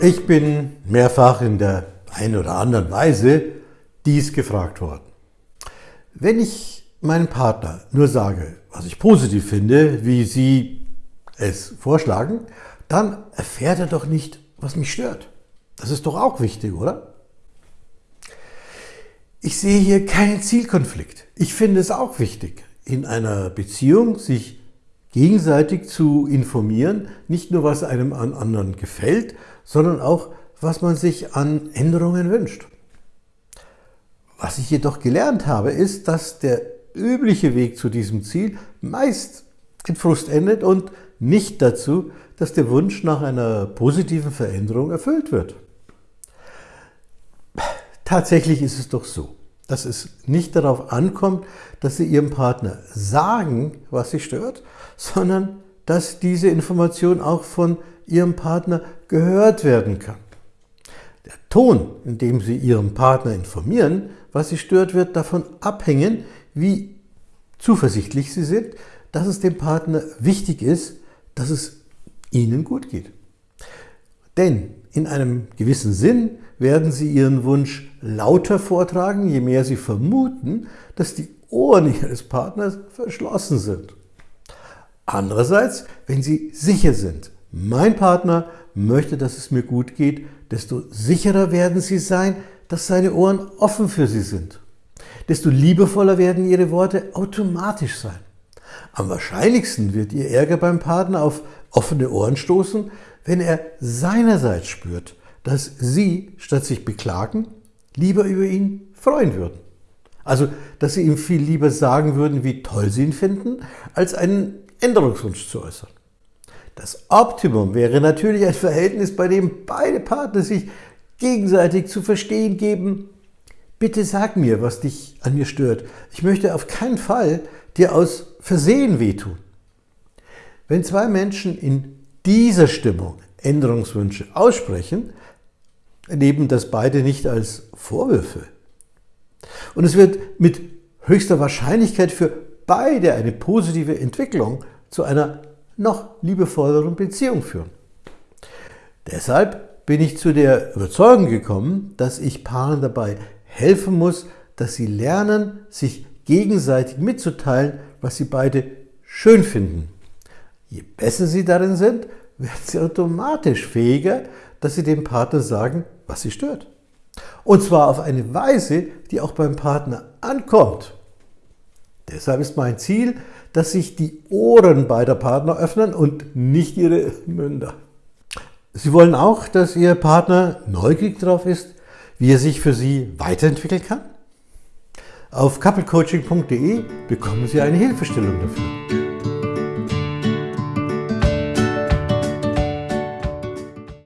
Ich bin mehrfach in der einen oder anderen Weise dies gefragt worden. Wenn ich meinem Partner nur sage, was ich positiv finde, wie Sie es vorschlagen, dann erfährt er doch nicht, was mich stört. Das ist doch auch wichtig, oder? Ich sehe hier keinen Zielkonflikt. Ich finde es auch wichtig, in einer Beziehung sich gegenseitig zu informieren, nicht nur was einem an anderen gefällt, sondern auch, was man sich an Änderungen wünscht. Was ich jedoch gelernt habe, ist, dass der übliche Weg zu diesem Ziel meist in Frust endet und nicht dazu, dass der Wunsch nach einer positiven Veränderung erfüllt wird. Tatsächlich ist es doch so, dass es nicht darauf ankommt, dass Sie Ihrem Partner sagen, was Sie stört, sondern dass diese Information auch von Ihrem Partner gehört werden kann. Der Ton, in dem Sie Ihrem Partner informieren, was Sie stört, wird davon abhängen, wie zuversichtlich Sie sind, dass es dem Partner wichtig ist, dass es Ihnen gut geht. Denn in einem gewissen Sinn werden Sie Ihren Wunsch lauter vortragen, je mehr Sie vermuten, dass die Ohren Ihres Partners verschlossen sind. Andererseits, wenn Sie sicher sind, mein Partner möchte, dass es mir gut geht, desto sicherer werden Sie sein, dass seine Ohren offen für Sie sind. Desto liebevoller werden Ihre Worte automatisch sein. Am wahrscheinlichsten wird Ihr Ärger beim Partner auf offene Ohren stoßen, wenn er seinerseits spürt, dass Sie, statt sich beklagen, lieber über ihn freuen würden. Also, dass Sie ihm viel lieber sagen würden, wie toll Sie ihn finden, als einen Änderungswunsch zu äußern. Das Optimum wäre natürlich ein Verhältnis, bei dem beide Partner sich gegenseitig zu verstehen geben, bitte sag mir, was dich an mir stört. Ich möchte auf keinen Fall dir aus Versehen wehtun. Wenn zwei Menschen in dieser Stimmung Änderungswünsche aussprechen, erleben das beide nicht als Vorwürfe. Und es wird mit höchster Wahrscheinlichkeit für beide eine positive Entwicklung zu einer noch liebevolleren Beziehung führen. Deshalb bin ich zu der Überzeugung gekommen, dass ich Paaren dabei helfen muss, dass sie lernen, sich gegenseitig mitzuteilen, was sie beide schön finden. Je besser sie darin sind, werden sie automatisch fähiger, dass sie dem Partner sagen, was sie stört. Und zwar auf eine Weise, die auch beim Partner ankommt. Deshalb ist mein Ziel, dass sich die Ohren beider Partner öffnen und nicht ihre Münder. Sie wollen auch, dass Ihr Partner neugierig darauf ist, wie er sich für Sie weiterentwickeln kann? Auf couplecoaching.de bekommen Sie eine Hilfestellung dafür.